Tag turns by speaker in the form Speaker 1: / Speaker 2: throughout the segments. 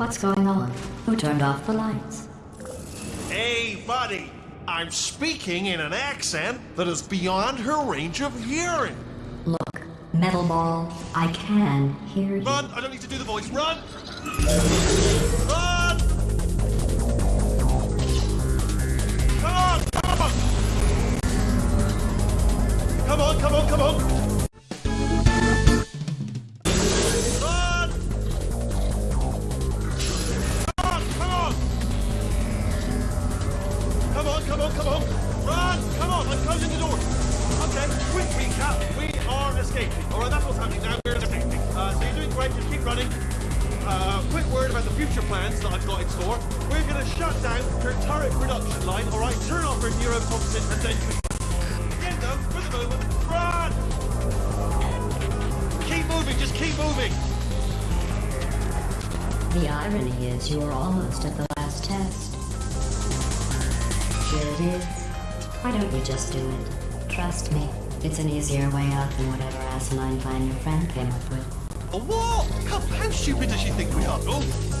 Speaker 1: What's going on? Who turned off the lights?
Speaker 2: Hey, buddy! I'm speaking in an accent that is beyond her range of hearing.
Speaker 1: Look, Metal Ball, I can hear you.
Speaker 2: Run! I don't need to do the voice. Run! Run! I've got in store. We're gonna shut down her turret production line, alright? Turn off her neurotoxin and then... Again though, for the moment, run! Keep moving, just keep moving!
Speaker 1: The irony is you're almost at the last test. Here it is. Why don't you just do it? Trust me, it's an easier way out than whatever asinine plan your friend came up with.
Speaker 2: A what? Come, how stupid does she think we are? Oh!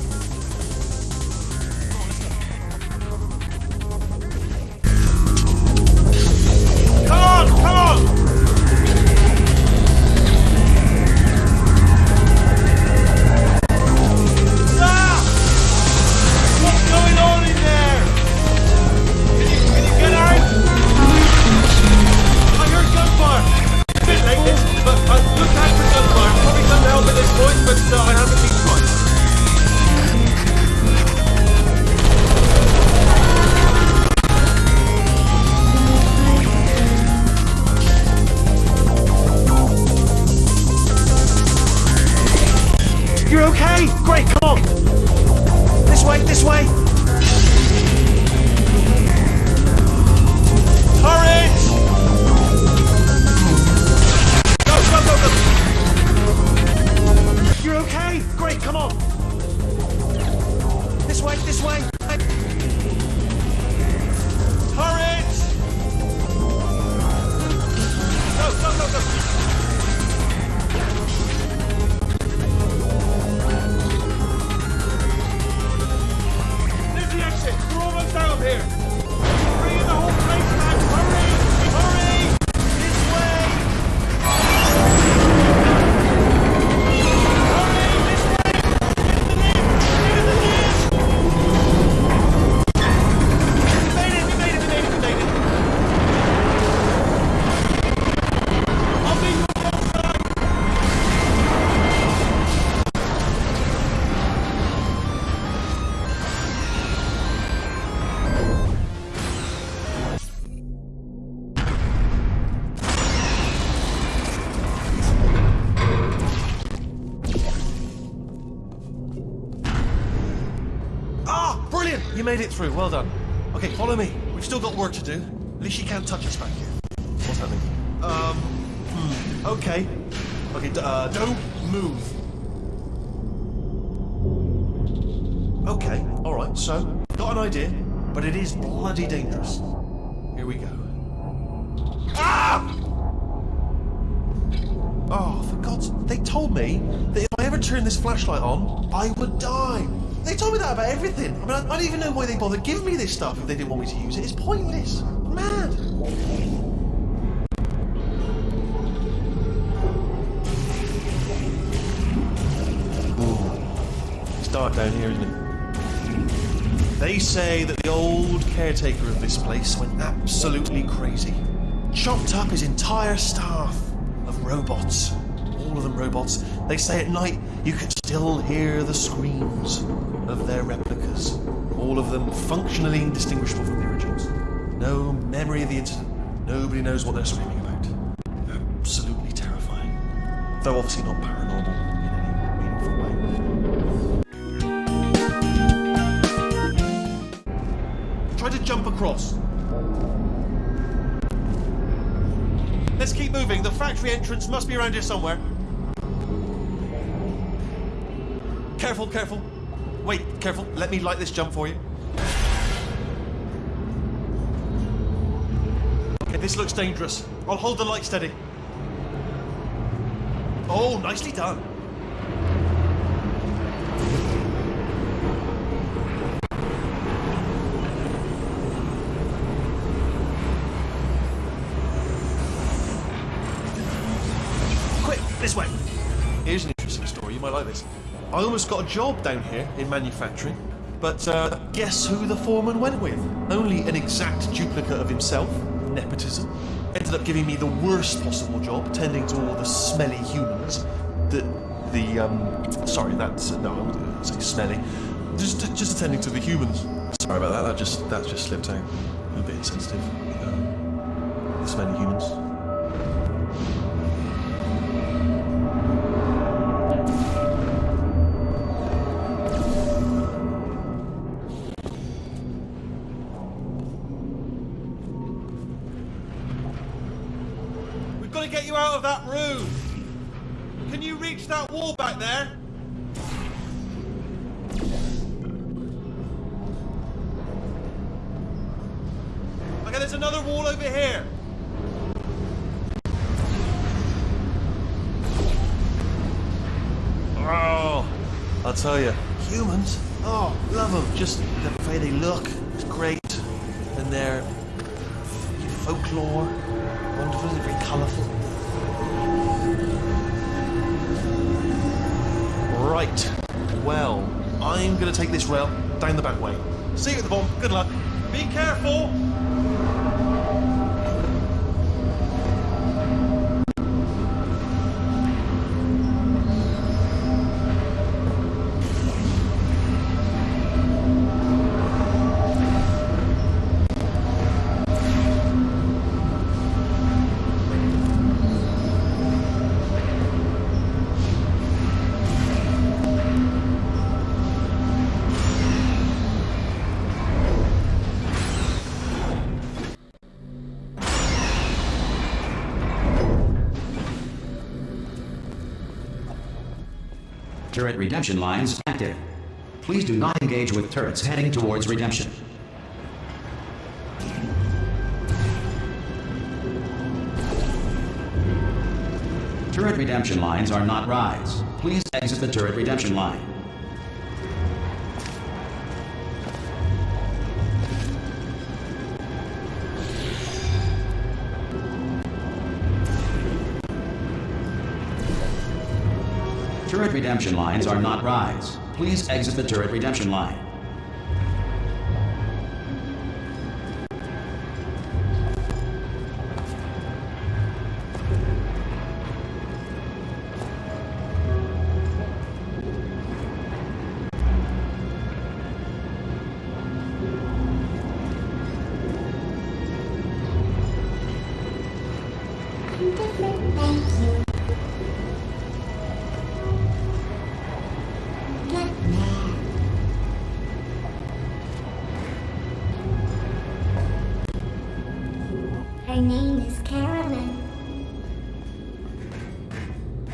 Speaker 2: Made it through. Well done. Okay, follow me. We've still got work to do. At least she can't touch us back here. What's happening? Um. Hmm. Okay. Okay. Uh, don't move. Okay. All right. So, got an idea, but it is bloody dangerous. Here we go. Ah! Oh, for God's... They told me that if I ever turned this flashlight on, I would die. They told me that about everything. I mean, I, I don't even know why they bothered giving me this stuff if they didn't want me to use it. It's pointless. Mad. Ooh. It's dark down here, isn't it? They say that the old caretaker of this place went absolutely crazy. Chopped up his entire staff of robots. All of them robots. They say at night you can still hear the screams of their replicas. All of them functionally indistinguishable from the originals. No memory of the incident. Nobody knows what they're screaming about. Absolutely terrifying. Though obviously not paranormal in any meaningful way. Try to jump across. Let's keep moving. The factory entrance must be around here somewhere. Careful, careful. Wait, careful. Let me light this jump for you. Okay, this looks dangerous. I'll hold the light steady. Oh, nicely done. I almost got a job down here in manufacturing, but uh, guess who the foreman went with? Only an exact duplicate of himself. Nepotism. Ended up giving me the worst possible job, tending to all the smelly humans. The the um. Sorry, that's no. I wouldn't say smelly. Just just attending to the humans. Sorry about that. That just that just slipped out. A bit insensitive. Um, the smelly humans. You out of that room. Can you reach that wall back there? Okay, there's another wall over here. Oh, I'll tell you, humans. Oh, love them. Just the way they look is great, and their folklore, wonderful, very colourful. Right. Well, I'm going to take this rail down the back way. See you at the bomb. Good luck. Be careful.
Speaker 3: Turret redemption lines active. Please do not engage with turrets heading towards redemption. Turret redemption lines are not rides. Please exit the turret redemption line. Turret redemption lines are not rides. Please exit the turret redemption line.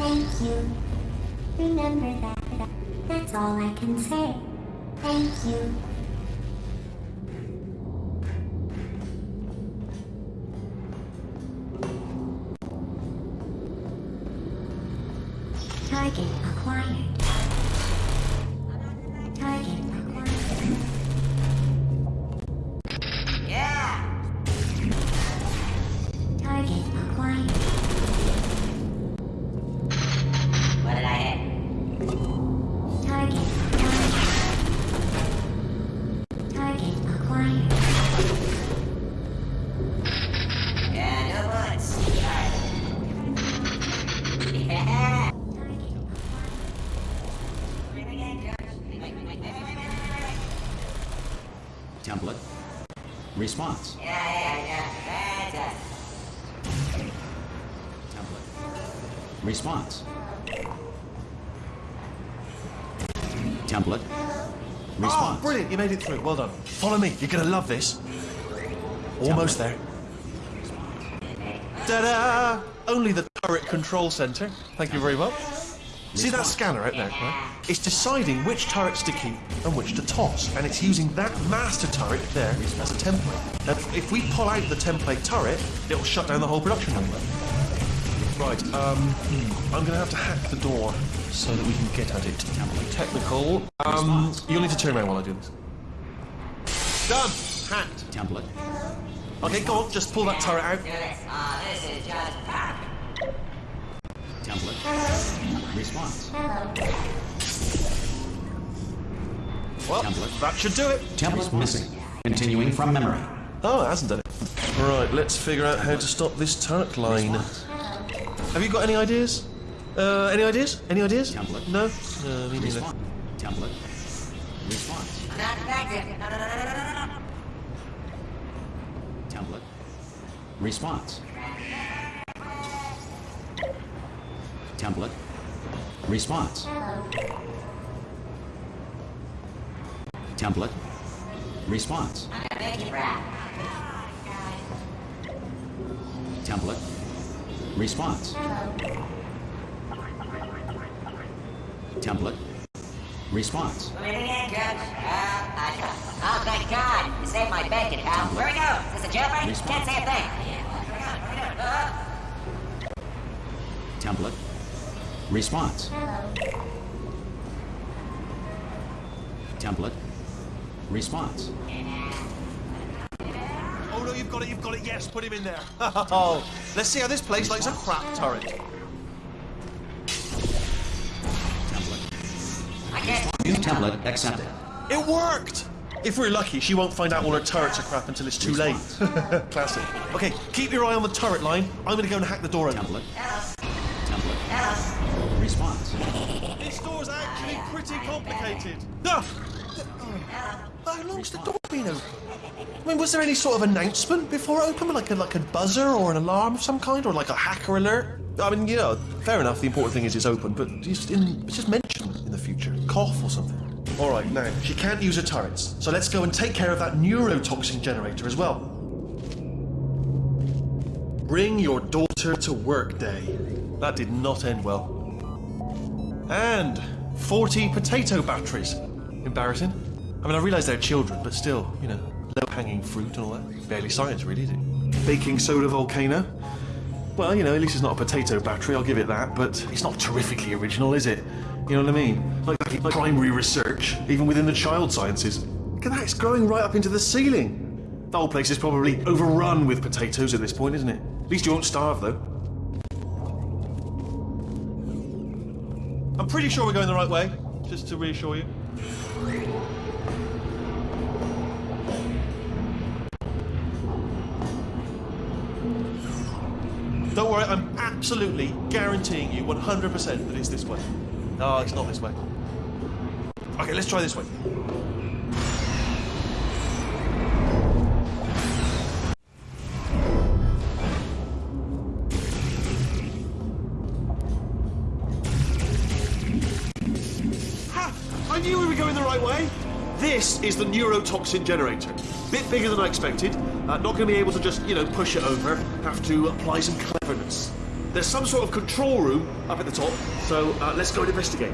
Speaker 4: Thank you. Remember that. That's all I can say. Thank you. Target
Speaker 3: Response.
Speaker 5: Yeah, yeah, yeah. Fantastic.
Speaker 3: Template. Response. Template.
Speaker 2: Oh, brilliant! You made it through. Well done. Follow me. You're gonna love this. Almost there. Ta-da! Only the turret control center. Thank you very much. See that scanner out there? Right? It's deciding which turrets to keep and which to toss, and it's using that master turret there as a template. Now, if we pull out the template turret, it'll shut down the whole production line. Right, um, hmm, I'm gonna have to hack the door so that we can get at it. Technical. Um, you'll need to turn around while I do this. Done! Hacked.
Speaker 3: Template.
Speaker 2: Okay, go on, just pull that turret out.
Speaker 5: Do this. This is just perfect.
Speaker 3: Template. Response.
Speaker 2: Well,
Speaker 3: Template.
Speaker 2: that should do it.
Speaker 3: Template missing. Continuing from memory.
Speaker 2: Oh, it hasn't done it. Right, let's figure out how to stop this turret line. Have you got any ideas? Uh, any ideas? Any ideas?
Speaker 3: Template.
Speaker 2: No? No, me neither.
Speaker 3: Template. Response.
Speaker 5: Not effective. No, no, no, no, no, no, no.
Speaker 3: Template. Response. Template. Response. Template. Response. Template. Response. Template. Response.
Speaker 5: To it Coach? Uh, Oh, thank God! You saved my bacon, pal. Where we go? Is this jailbreak? Can't say a thing. Uh,
Speaker 3: Template. Response. Template. Response.
Speaker 2: Oh no, you've got it, you've got it, yes, put him in there. Oh, let's see how this plays likes a crap turret.
Speaker 3: Template. New template accepted.
Speaker 2: It worked! If we're lucky, she won't find out all her turrets are crap until it's too late. Classic. Okay, keep your eye on the turret line. I'm gonna go and hack the door open.
Speaker 3: Template.
Speaker 5: Hello.
Speaker 3: Response.
Speaker 2: This door's actually pretty complicated. Ah! How long's the door been open? I mean, was there any sort of announcement before it opened, like a like a buzzer or an alarm of some kind, or like a hacker alert? I mean, you know, fair enough. The important thing is it's open, but just in, just mention in the future, cough or something. All right, now she can't use her turrets, so let's go and take care of that neurotoxin generator as well. Bring your daughter to work day. That did not end well. And 40 potato batteries. Embarrassing. I mean, I realise they're children, but still, you know, low hanging fruit and all that. Barely science, really, is it? Baking soda volcano. Well, you know, at least it's not a potato battery, I'll give it that, but it's not terrifically original, is it? You know what I mean? Like, like primary research, even within the child sciences. Look at that, it's growing right up into the ceiling. The whole place is probably overrun with potatoes at this point, isn't it? At least you won't starve, though. I'm pretty sure we're going the right way, just to reassure you. Don't worry, I'm absolutely guaranteeing you 100% that it's this way. No, it's not this way. Okay, let's try this way. Is the neurotoxin generator. Bit bigger than I expected. Uh, not going to be able to just, you know, push it over. Have to apply some cleverness. There's some sort of control room up at the top, so uh, let's go and investigate.